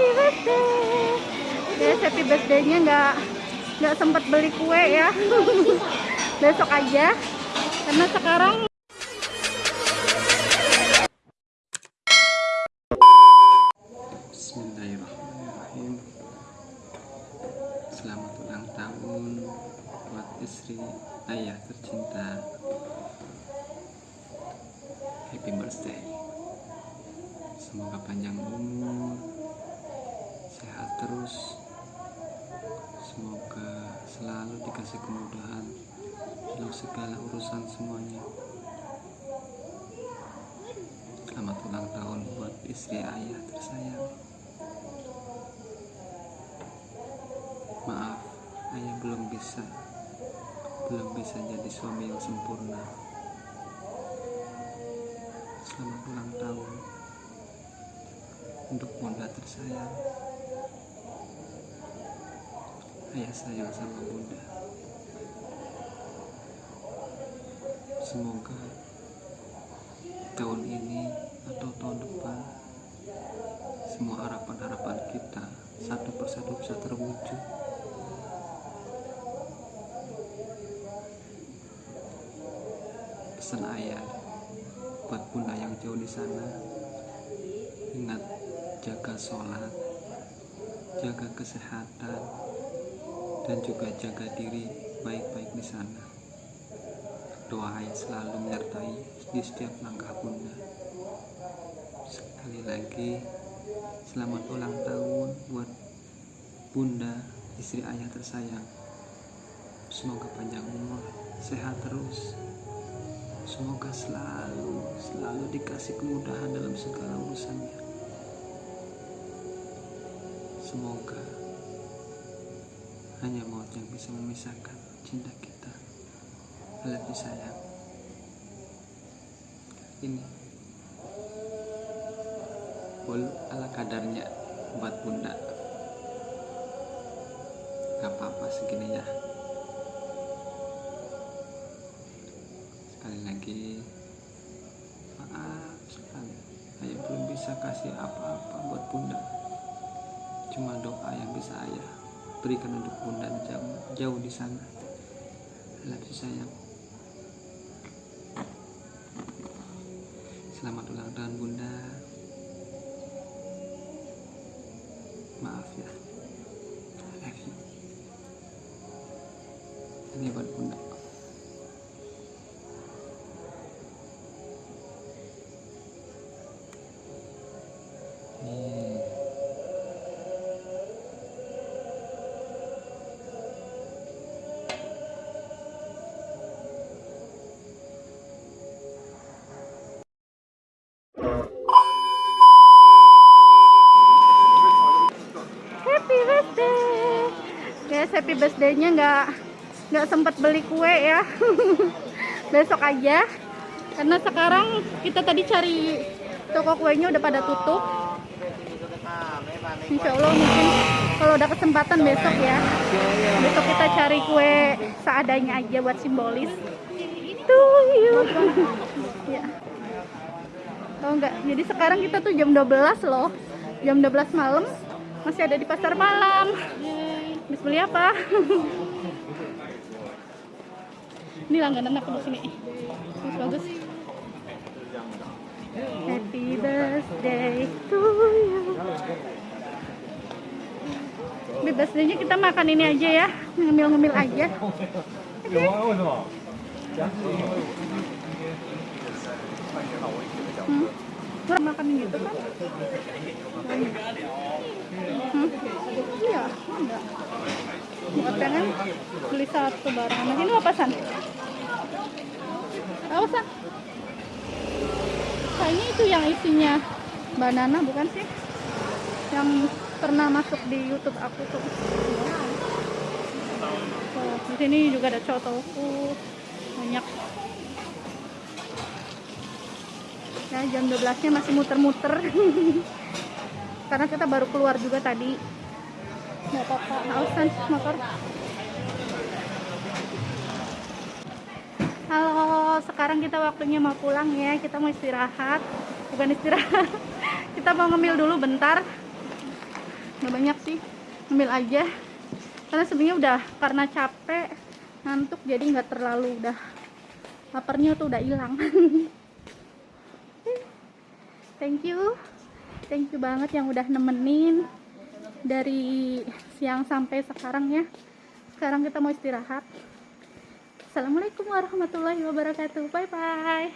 happy birthday. Guys happy birthday-nya nggak nggak sempat beli kue ya. Besok aja. Karena sekarang Bismillahirrahmanirrahim. Selamat ulang tahun buat istri ayah tercinta. Happy birthday. Semoga panjang umur Sehat terus Semoga selalu dikasih kemudahan Dalam segala urusan semuanya. Selamat ulang tahun buat istri ayah tersayang. Maaf, ayah belum bisa Belum bisa jadi suami yang sempurna. Selamat ulang tahun Untuk bunda tersayang. Ayah sayang sama bunda Semoga tahun ini atau tahun depan semua harapan-harapan kita satu persatu bisa terwujud. Pesan ayah buat bunda yang jauh di sana ingat jaga sholat jaga kesehatan dan juga jaga diri baik-baik di sana doa ayah selalu menyertai di setiap langkah bunda. Sekali lagi selamat ulang tahun buat bunda istri ayah tersayang. Semoga panjang umur sehat terus. Semoga selalu selalu dikasih kemudahan dalam segala urusannya. Semoga hanya maut yang bisa memisahkan cinta kita You sayang ini. Walau ala kadarnya buat bunda. Gak apa-apa segini ya. Sekali lagi. Maaf sekali. Ayah belum bisa kasih apa-apa buat bunda. Cuma doa yang bisa ayah berikan untuk bunda jauh, jauh di sana. You sayang Selamat ulang tahun bunda. Maaf ya. I you. Ini buat bunda happy birthday. Guys happy birthday-nya nggak nggak sempat beli kue ya. Besok aja. Karena sekarang kita tadi cari toko kuenya udah pada tutup. Insya Allah mungkin kalau udah kesempatan besok ya. Besok kita cari kue seadanya aja buat simbolis. You. Ya. Oh enggak, jadi sekarang kita tuh jam 12 loh. Jam 12 malam Masih ada di pasar malam. Habis beli apa? Ini langganan aku di sini? Bagus bagus. Happy birthday to you. Happy birthday-nya kita makan ini aja ya. Ngemil-ngemil aja. Hmm. Kurang makan gitu kan? Hmm? Iya, enggak. Buat pengen beli satu barang. Nah, ini apa san? Apa san? Kayaknya itu yang isinya banana bukan sih? Yang pernah masuk di YouTube aku tuh. Tuh, di sini juga ada cotoku banyak ya jam 12 nya masih muter-muter karena kita baru keluar juga tadi. Nggak apa-apa motor. Halo sekarang kita waktunya mau pulang ya. Kita mau istirahat. Bukan istirahat. Kita mau ngemil dulu bentar. Nggak banyak sih. Ambil aja. Karena sebenarnya udah karena capek ngantuk jadi nggak terlalu udah. Laparnya tuh udah hilang. Thank you thank you banget yang udah nemenin dari siang sampai sekarang ya. Sekarang kita mau istirahat. Assalamualaikum warahmatullahi wabarakatuh. Bye bye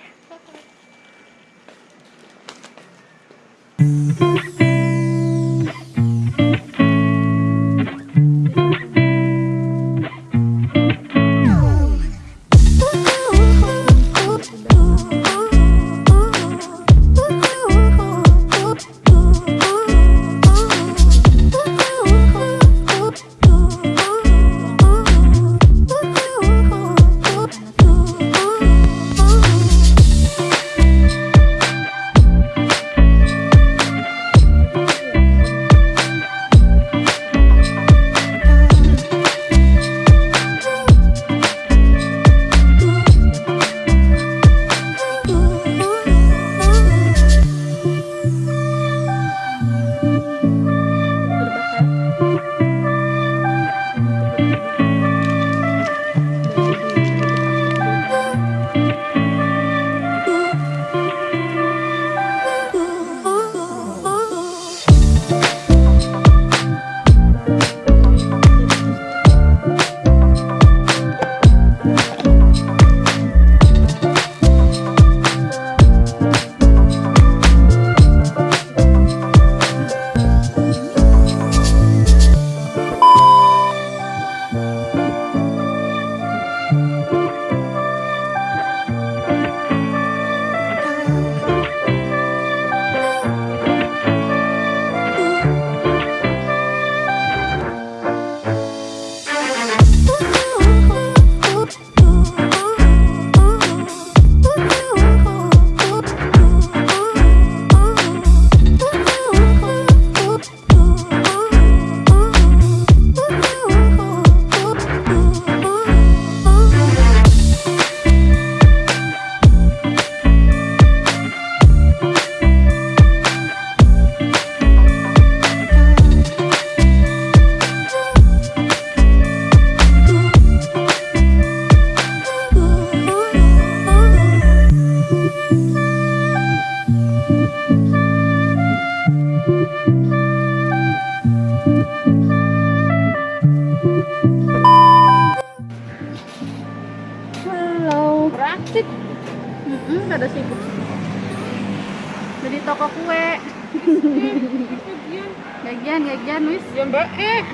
gajian, gajian, wis. Ya mbak eh.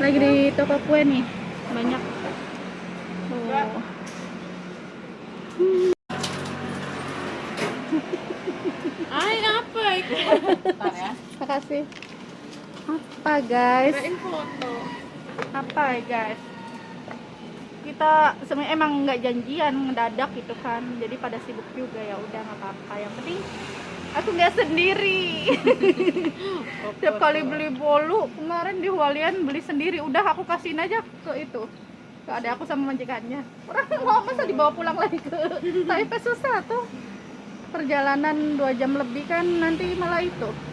Lagi di toko kue nih. Banyak. Tuh. Ay apa itu? Bentar ya. Makasih. Apa guys? Apa ya guys? Kita sebenarnya emang nggak janjian ngedadak gitu kan. Jadi pada sibuk juga ya udah nggak apa-apa. Yang penting aku nggak sendiri. Tiap kali beli bolu kemarin di Hualian beli sendiri. Udah aku kasihin aja ke itu. Ke ada aku sama majikannya. Orang mau masa dibawa pulang lagi ke Taipei susah tuh. Perjalanan dua jam lebih kan nanti malah itu.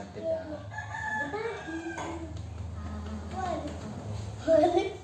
なってた。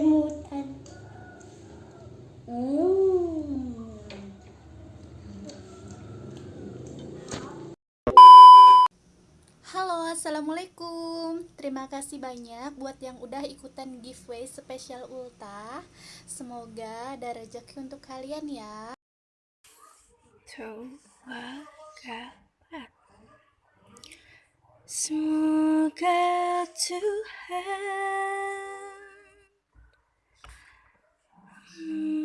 Halo, Assalamualaikum. Terima kasih banyak buat yang udah ikutan giveaway spesial Ulta. Semoga ada rezeki untuk kalian ya. Semoga Tuhan Mm.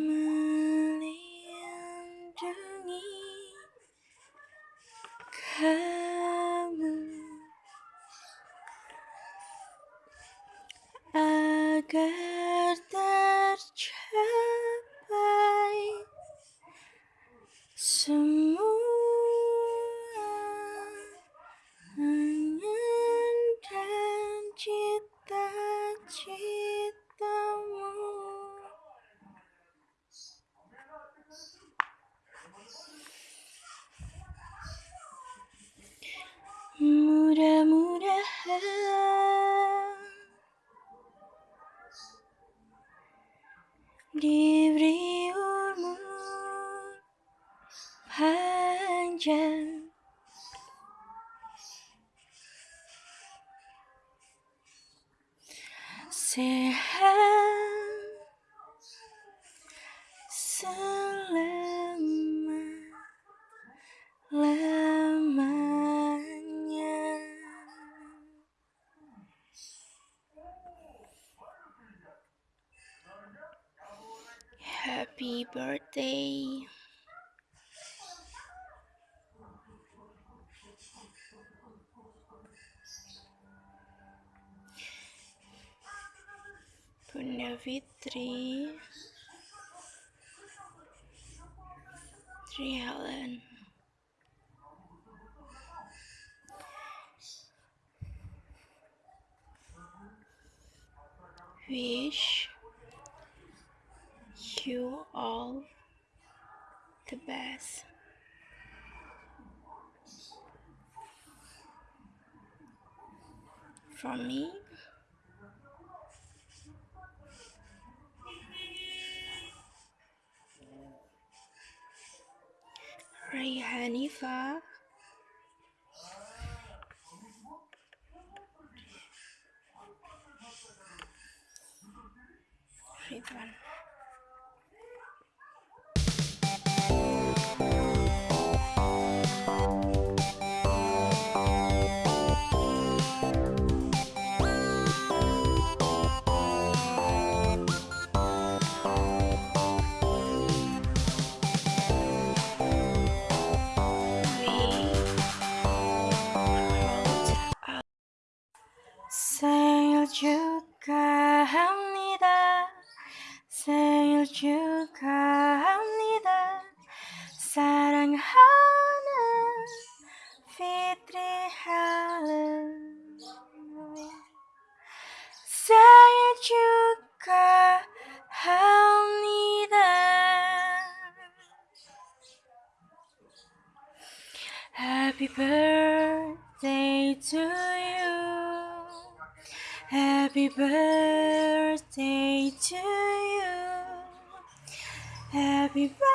birthday. Punavitri. Tri Helen. Wish you all the best. From me, Ray Hanifa. Ridwan. Happy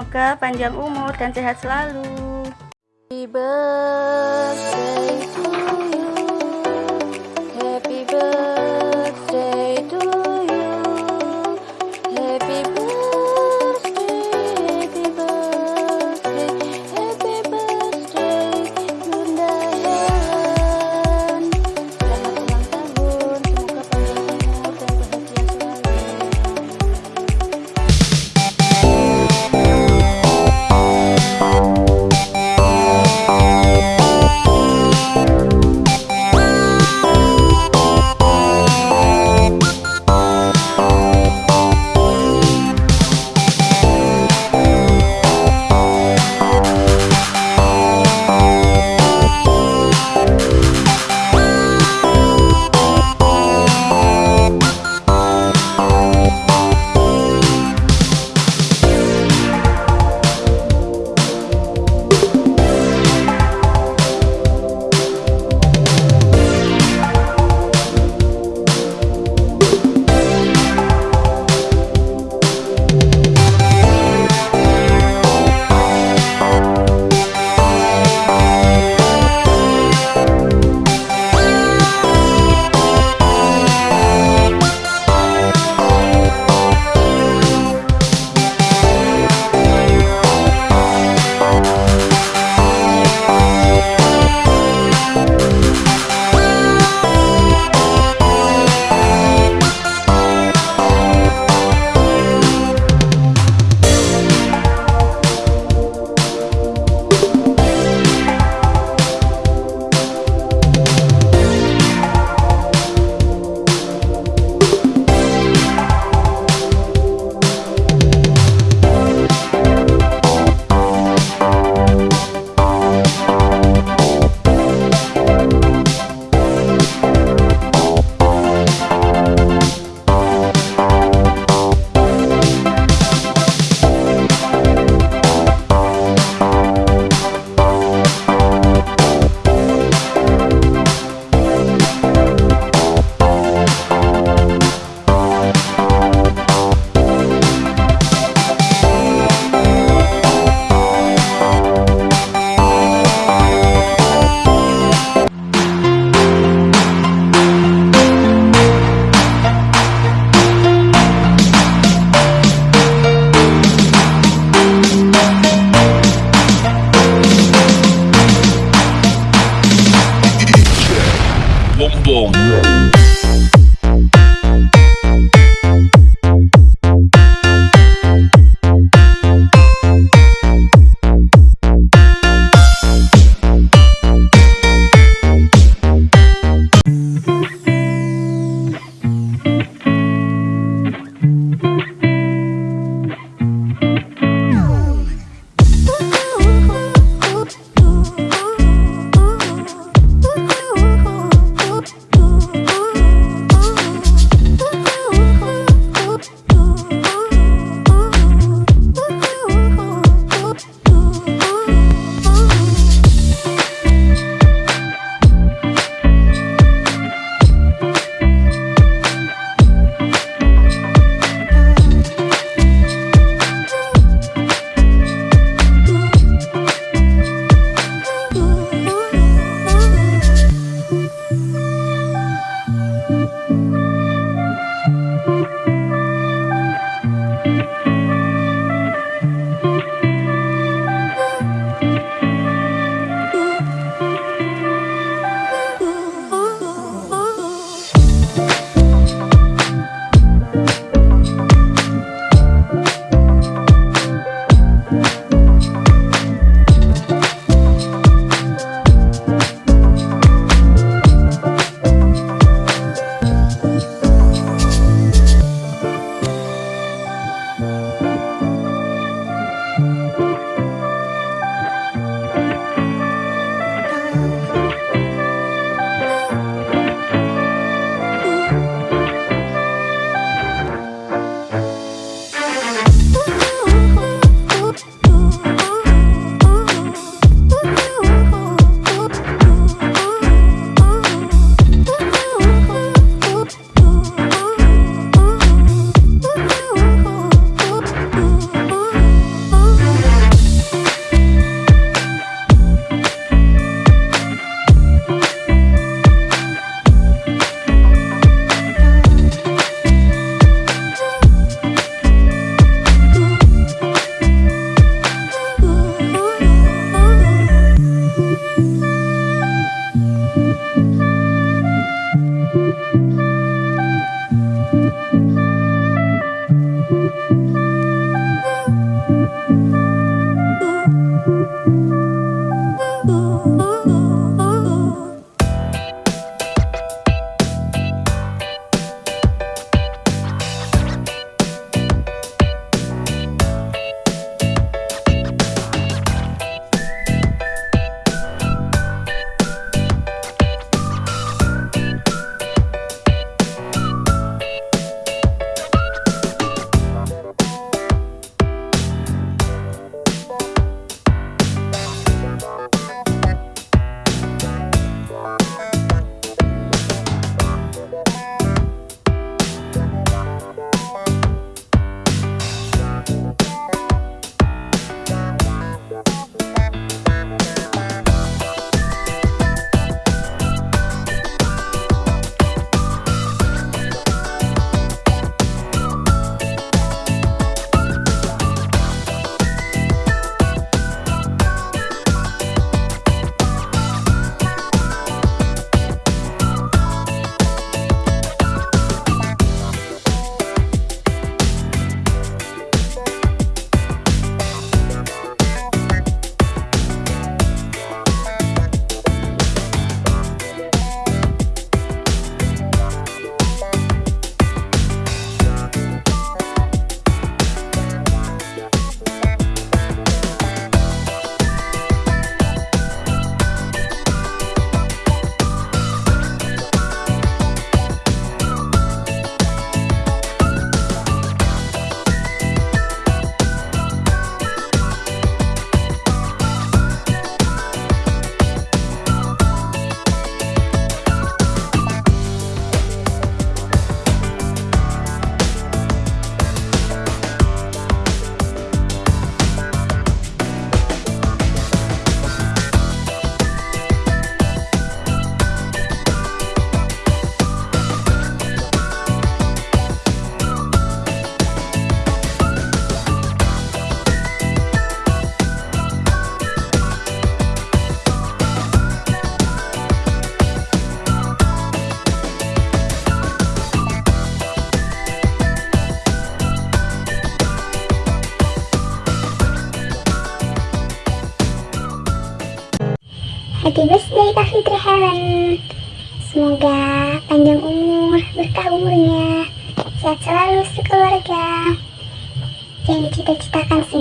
semoga panjang umur dan sehat selalu. Happy birthday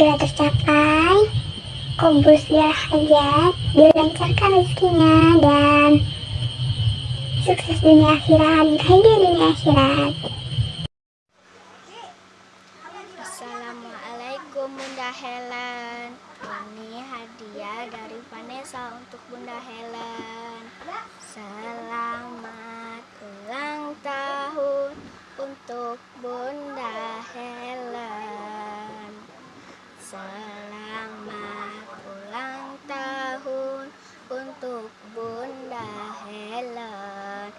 segera tercapai, kubur segala hajat, dilancarkan rezekinya, dan sukses dunia akhirat, bahagia dunia akhirat. Assalamualaikum Bunda Helen. Ini hadiah dari Vanessa untuk Bunda Helen. Selamat ulang tahun untuk Bunda Helen Selamat ulang tahun untuk Bunda Helen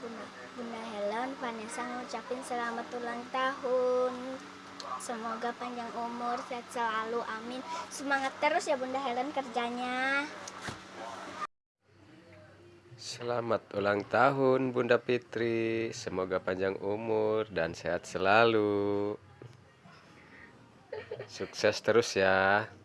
Bunda, Bunda Helen, Vanessa ngucapin selamat ulang tahun Semoga panjang umur, sehat selalu, amin Semangat terus ya Bunda Helen kerjanya Selamat ulang tahun Bunda Fitri. Semoga panjang umur dan sehat selalu. Sukses terus ya.